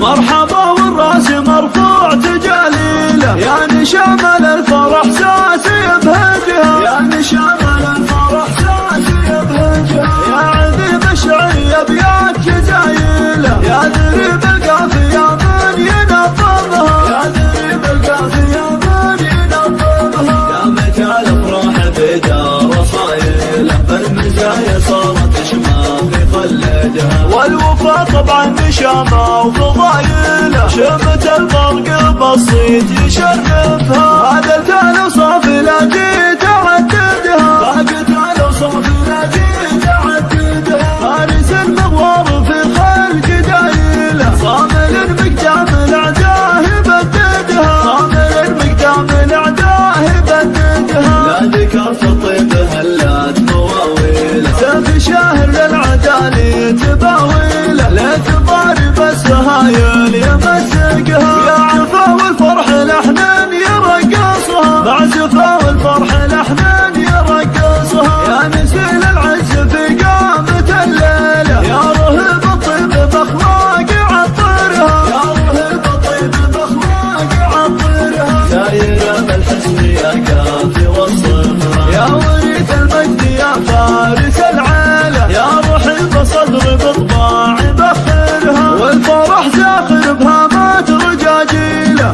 مرحبا والراس مرفوع تجاليله. يا نشامل الفرح ساسي بهجها يا نشامل الفرح ساسي بهجها يا عذيب الشعري أبيات جزايله يا ذريب القافية من ينظمها يا ذريب القافية من ينظمها يا متى الافراح بدار صايله المزايا صارت شمال والوفا طبعا نشامة وفضايله. شمت البرق بسيط يشرفها. هذا التالي للعدالي تباويله لا تباري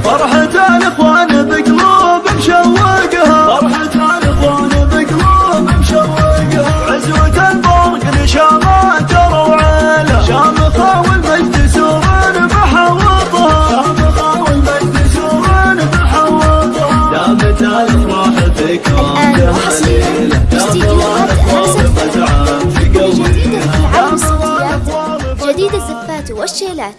فرحة الإخوان بقلوب مشوقها. فرحة الإخوان بقلوب مشوقها. عزوة البرق نشامات روعيله شامخة والمجد سور بحوطها. شامخة والمجد سور بحوطها. دامت الافراح فيكم في جديدة في قلبي عالم الصوتيات جديد الزفات والشيلات